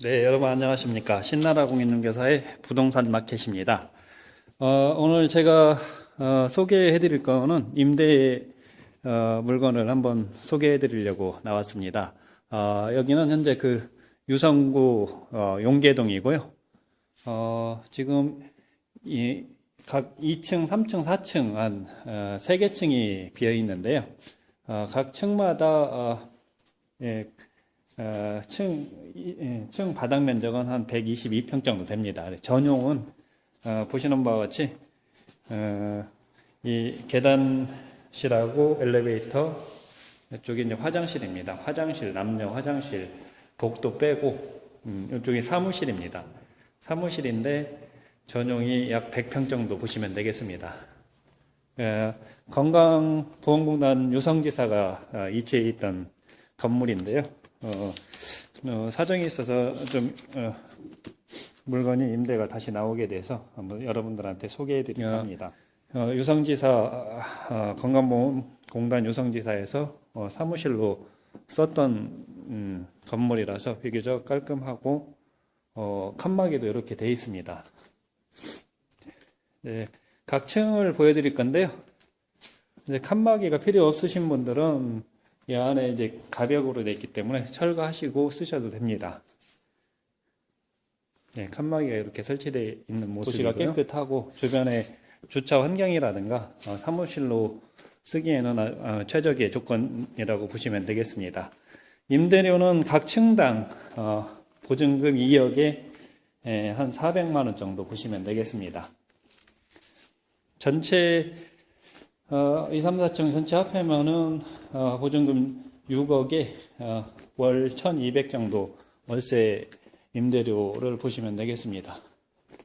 네, 여러분 안녕하십니까. 신나라 공인중개사의 부동산 마켓입니다. 어, 오늘 제가 어, 소개해 드릴 거는 임대 어, 물건을 한번 소개해 드리려고 나왔습니다. 어, 여기는 현재 그 유성구 어, 용계동이고요. 어, 지금 이, 각 2층, 3층, 4층 한 어, 3개 층이 비어 있는데요. 어, 각 층마다 어, 예, 어, 층, 이- 예, 층 바닥 면적은 한 122평 정도 됩니다. 전용은 어, 보시는 바와 같이 어, 이 계단실하고 엘리베이터 이쪽이 이제 화장실입니다. 화장실 남녀 화장실 복도 빼고 음, 이쪽이 사무실입니다. 사무실인데 전용이 약 100평 정도 보시면 되겠습니다. 어, 건강보험공단 유성지사가 어, 이주해 있던 건물인데요. 어, 어, 사정이 있어서 좀 어, 물건이 임대가 다시 나오게 돼서 한번 여러분들한테 소개해 드릴까 합니다. 어, 유성지사 어, 건강보험공단 유성지사에서 어, 사무실로 썼던 음, 건물이라서 비교적 깔끔하고 어, 칸막이도 이렇게 돼 있습니다. 네, 각 층을 보여드릴 건데요. 이제 칸막이가 필요 없으신 분들은 이 안에 이제 가벽으로 되어 있기 때문에 철거하시고 쓰셔도 됩니다. 네, 칸막이가 이렇게 설치되어 있는 모습이고요. 도시가 깨끗하고 주변에 주차 환경이라든가 어, 사무실로 쓰기에는 아- 어, 최적의 조건이라고 보시면 되겠습니다. 임대료는 각 층당 어, 보증금 2억에 에, 한 400만 원 정도 보시면 되겠습니다. 전체 어, 2, 3, 4층 전체 합하면은 어, 보증금 6억에 어, 월 1,200 정도 월세 임대료를 보시면 되겠습니다.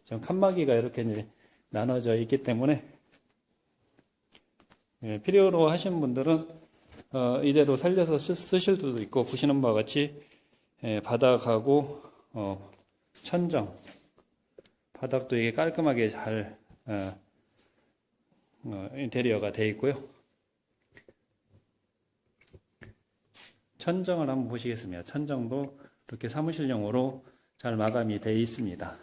지금 칸막이가 이렇게 나눠져 있기 때문에 예, 필요로 하신 분들은 어, 이대로 살려서 쓰, 쓰실 수도 있고 보시는 바와 같이 예, 바닥하고 어, 천정 바닥도 이게 깔끔하게 잘 어, 어, 인테리어가 되어 있고요. 천정을 한번 보시겠습니다. 천정도 이렇게 사무실용으로 잘 마감이 되어 있습니다.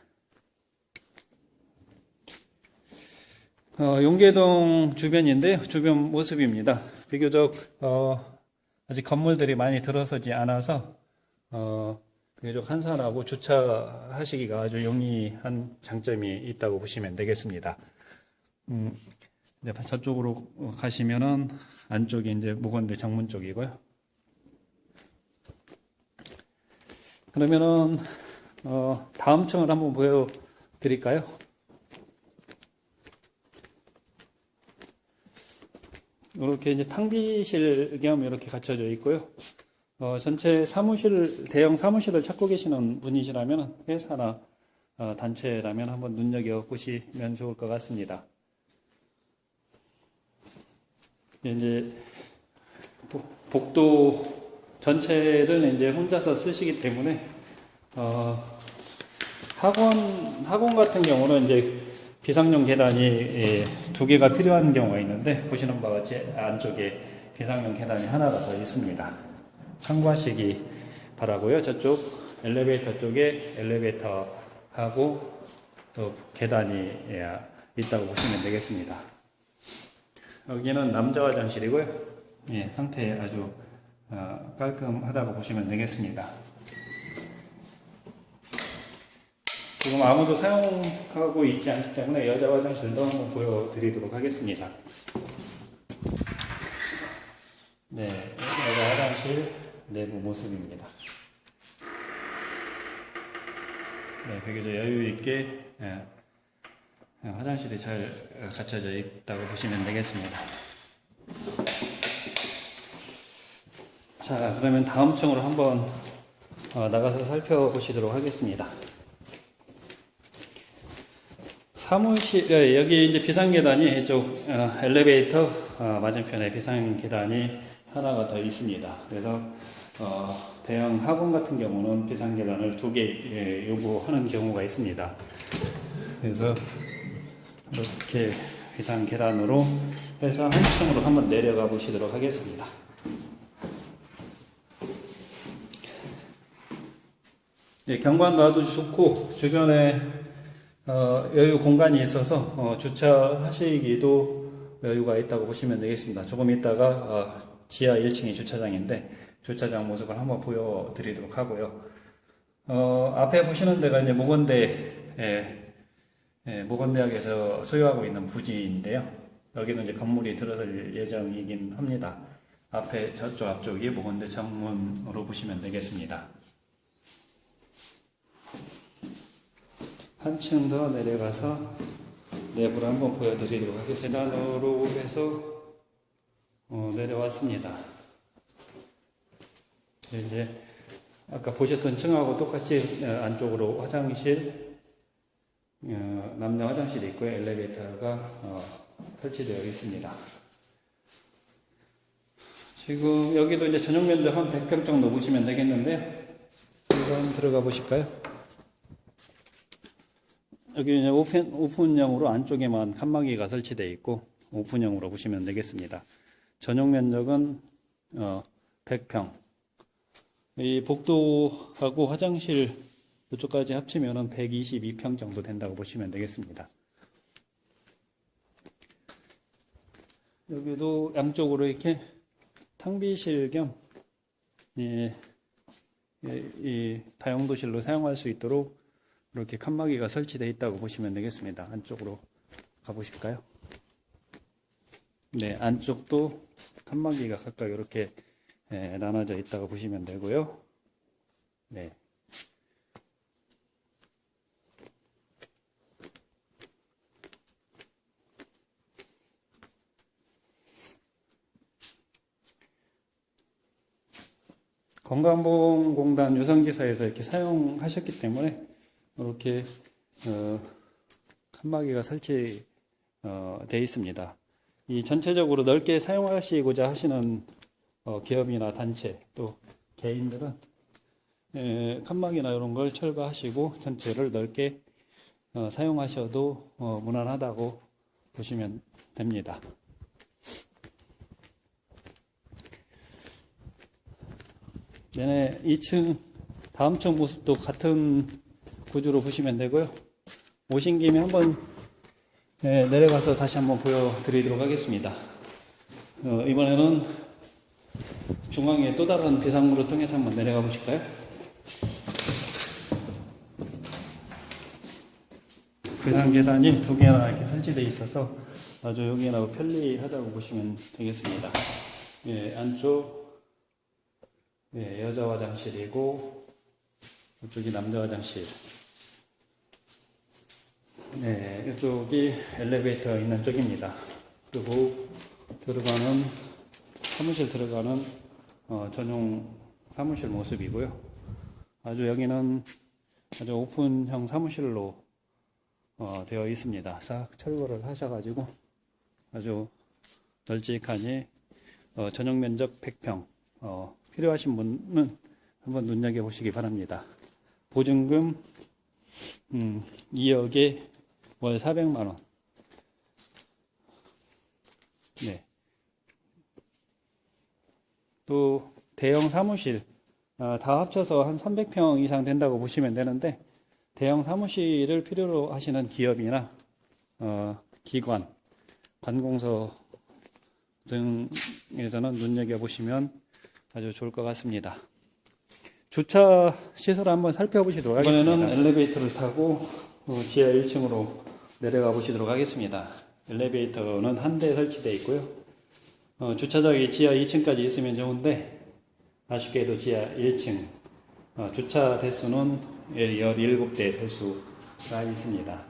어, 용계동 주변인데요. 주변 모습입니다. 비교적 어, 아직 건물들이 많이 들어서지 않아서 어, 비교적 한산하고 주차하시기가 아주 용이한 장점이 있다고 보시면 되겠습니다. 음, 이제 저쪽으로 가시면은 안쪽이 이제 모건대 정문 쪽이고요. 그러면은 어, 다음 층을 한번 보여 드릴까요? 이렇게 이제 탕비실 겸 이렇게 갖춰져 있고요. 어, 전체 사무실 대형 사무실을 찾고 계시는 분이시라면 회사나 어, 단체라면 한번 눈여겨 보시면 좋을 것 같습니다. 이제 복- 복도 전체를 이제 혼자서 쓰시기 때문에 어, 학원 학원 같은 경우는 이제 비상용 계단이 예, 두 개가 필요한 경우가 있는데 보시는 바와 같이 안쪽에 비상용 계단이 하나가 더 있습니다. 참고하시기 바라고요. 저쪽 엘리베이터 쪽에 엘리베이터하고 또 계단이 예, 있다고 보시면 되겠습니다. 여기는 남자 화장실이고요. 예, 상태 아주 어, 깔끔하다고 보시면 되겠습니다. 지금 아무도 사용하고 있지 않기 때문에 여자 화장실도 한번 보여드리도록 하겠습니다. 네, 여자 화장실 내부 모습입니다. 네, 비교적 여유 있게 예, 예, 화장실이 잘 어, 갖춰져 있다고 보시면 되겠습니다. 자, 그러면 다음 층으로 한번 어, 나가서 살펴보시도록 하겠습니다. 사무실 예, 여기 이제 비상 계단이 이쪽 어, 엘리베이터 어, 맞은편에 비상 계단이 하나가 더 있습니다. 그래서 어, 대형 학원 같은 경우는 비상 계단을 두개 예, 요구하는 경우가 있습니다. 그래서 이렇게 비상 계단으로 해서 한 층으로 한번 내려가 보시도록 하겠습니다. 네, 경관도 아주 좋고 주변에 어, 여유 공간이 있어서 어, 주차하시기도 여유가 있다고 보시면 되겠습니다. 조금 있다가 어, 지하 1층이 주차장인데 주차장 모습을 한번 보여드리도록 하고요. 어, 앞에 보시는 데가 이제 모건대 예, 예, 모건대학에서 소유하고 있는 부지인데요. 여기는 이제 건물이 들어설 예정이긴 합니다. 앞에 저쪽 앞쪽이 모건대 정문으로 보시면 되겠습니다. 한층 더 내려가서 내부를 한번 보여드리도록 하겠습니다. 계단으로 해서 어, 내려왔습니다. 이제 아까 보셨던 층하고 똑같이 어, 안쪽으로 화장실, 어, 남녀 화장실이 있고요. 엘리베이터가 어, 설치되어 있습니다. 지금 여기도 이제 전용 면적 한 100평 정도 보시면 되겠는데 한번 들어가 보실까요? 여기 이제 오픈, 오픈형으로 안쪽에만 칸막이가 설치되어 있고 오픈형으로 보시면 되겠습니다. 전용 면적은 어, 100평. 이 복도하고 화장실 이쪽까지 합치면은 122평 정도 된다고 보시면 되겠습니다. 여기도 양쪽으로 이렇게 탕비실 겸 예, 예, 이 다용도실로 사용할 수 있도록 이렇게 칸막이가 설치되어 있다고 보시면 되겠습니다. 안쪽으로 가보실까요? 네, 안쪽도 칸막이가 각각 이렇게 예, 나눠져 있다고 보시면 되고요. 네. 건강보험공단 유성지사에서 이렇게 사용하셨기 때문에 이렇게 어, 칸막이가 설치 어, 있습니다. 이 전체적으로 넓게 사용하시고자 하시는 어, 기업이나 단체 또 개인들은 에, 칸막이나 이런 걸 철거하시고 전체를 넓게 어, 사용하셔도 어, 무난하다고 보시면 됩니다. 얘네 2층 다음 층 모습도 같은 구조로 보시면 되고요. 오신 김에 한번 네, 내려가서 다시 한번 보여드리도록 하겠습니다. 어, 이번에는 중앙에 또 다른 비상구를 통해서 한번 내려가 보실까요? 비상 계단이 두 개나 이렇게 설치되어 있어서 아주 여기나 편리하다고 보시면 되겠습니다. 예, 안쪽 예, 여자 화장실이고 이쪽이 남자 화장실. 네, 이쪽이 엘리베이터 있는 쪽입니다. 그리고 들어가는 사무실 들어가는 어, 전용 사무실 모습이고요. 아주 여기는 아주 오픈형 사무실로 어, 되어 있습니다. 싹 철거를 하셔가지고 아주 널찍하니 어, 전용 면적 100평 어, 필요하신 분은 한번 눈여겨 보시기 바랍니다. 보증금 음, 2억에 월 400만 원 네. 또 대형 사무실 어, 다 합쳐서 한 300평 이상 된다고 보시면 되는데 대형 사무실을 필요로 하시는 기업이나 어, 기관, 관공서 등에서는 눈여겨보시면 아주 좋을 것 같습니다. 주차 시설 한번 살펴보시도록 하겠습니다. 이번에는 엘리베이터를 타고 어, 지하 1층으로 내려가 보시도록 하겠습니다. 엘리베이터는 한 대 설치되어 있고요. 어, 주차장이 지하 2층까지 있으면 좋은데 아쉽게도 지하 1층 어, 주차 대수는 17대 대수가 있습니다.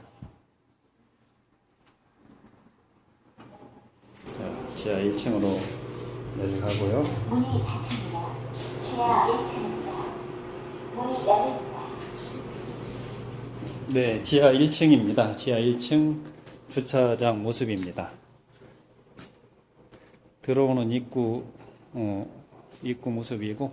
자, 지하 1층으로 내려가고요. 문이 닫힙니다. 지하 1층입니다. 문이 열립니다. 네, 지하 1층입니다. 지하 1층 주차장 모습입니다. 들어오는 입구, 어, 입구 모습이고,